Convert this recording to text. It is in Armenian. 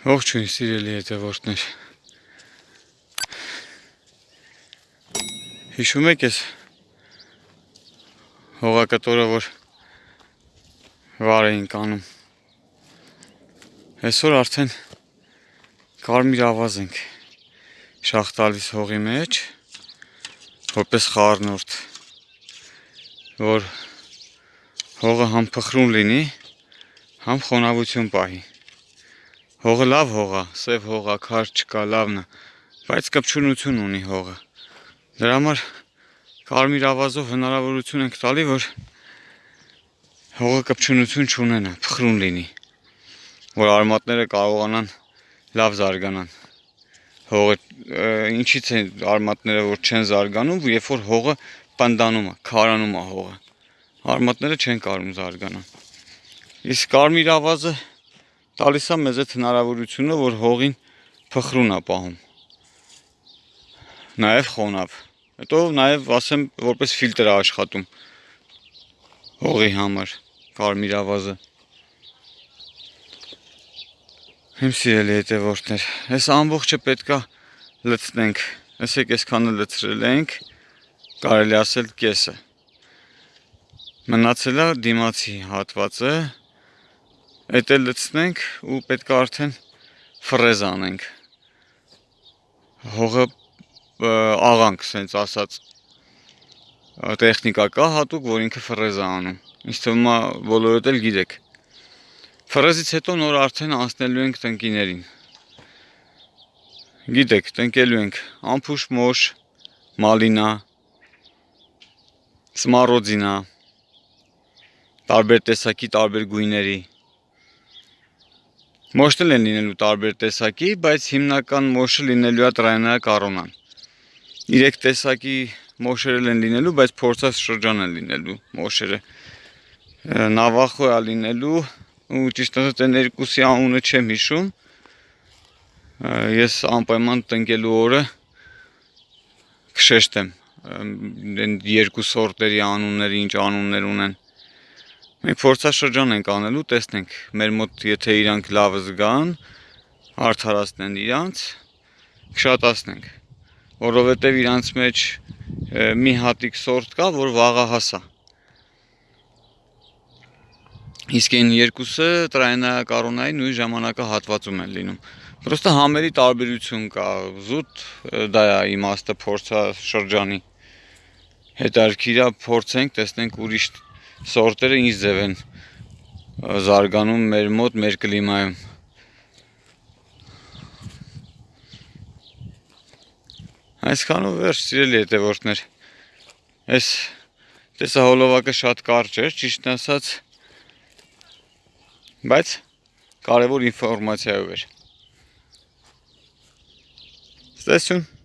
Ողջույն սիրելի հետևորդներ։ Հիշում եք ես հողակտորը, որ վար էինք անում։ Այսօր արդեն կարմիր ավազ ենք շախ տալիս հողի մեջ, որպես խառնորդ, որ հողը համ փխրուն լինի, համ խոնավություն պահի։ Հողը լավ հող է, սև հող է, քար չկա, լավն է, բայց կպչունություն ունի հողը։ Դրա համար կարմիր ավազով հնարավորություն ենք տալի, որ հողը կպչունություն չունենա, փխրուն լինի, որ արմատները կարողանան լավ զարգանան։ Հողը ինչից է արմատները որ չեն զարգանում, երբ որ հողը պնդանում է, քարանում է հողը։ Արմատները չեն կարող զարգանան։ Իսկ կարմիր ավազը տալիս է մեզ այդ հնարավորությունը, որ հողին փխրուն է պահում։ Նաև խոնավ։ Հետո նաև ասեմ, որպես ֆիլտր է աշխատում հողի համար կարմիր ավազը։ Իմ սիրելի հետևորդներ, այս ամբողջը պետքա լցնենք։ Ասեք, այսքանը լցրել ենք, կարելի ասել կեսը։ Մնացել է դիմացի հատվածը, Այդ էլ լցնենք ու պետք է արդեն ֆրեզ անենք։ Հողը աղանք, սենց ասած տեխնիկա կա հատուկ, որ ինքը ֆրեզ է անում։ Ինձ թվում է բոլորդ էլ գիտեք։ Ֆրեզից հետո նոր արդեն անցնելու ենք տնկիներին։ Գիտեք, տնկելու ենք ամփուշ մոշ, մալինա, սմարոձինա, տարբեր տեսակի, տարբեր գույների Մոշն են լինելու տարբեր տեսակի, բայց հիմնական մոշը լինելու է տրայնայա կառոնան։ 3 տեսակի մոշերել են լինելու, բայց փորձած շրջան են լինելու մոշերը։ Նավախո է լինելու ու ճիշտ ասած այն երկուսի անունը չեմ հիշում։ Ես անպայման տնկելու օրը կշեշտեմ այն երկու սորտերի անունները, ինչ անուններ ունեն։ Մենք փորձաշրջան ենք անելու, տեսնենք, մեր մոտ եթե իրանք լավ զգան, արդարացնեն իրանց, կշատացնենք, որովհետև իրանց մեջ մի հատիկ սորտ կա, որ վաղահաս է։ Իսկ այն երկուսը տրայնայակառոնայի նույն ժամանակահատվածում են լինում։ Պրոստը համերի տարբերություն կա, զուտ դա է իմաստը փորձա շրջանի։ Հետարքիրա փորձենք, տեսնենք ուրիշ սորտերը ինչ ձև են զարգանում մեր մոտ, մեր կլիմայում։ Այսքանով վերջ սիրելի հետևորդներ։ Այս տեսահոլովակը շատ կարճ էր, ճիշտ ասած, բայց կարևոր ինֆորմացիայով էր։ Ստեսություն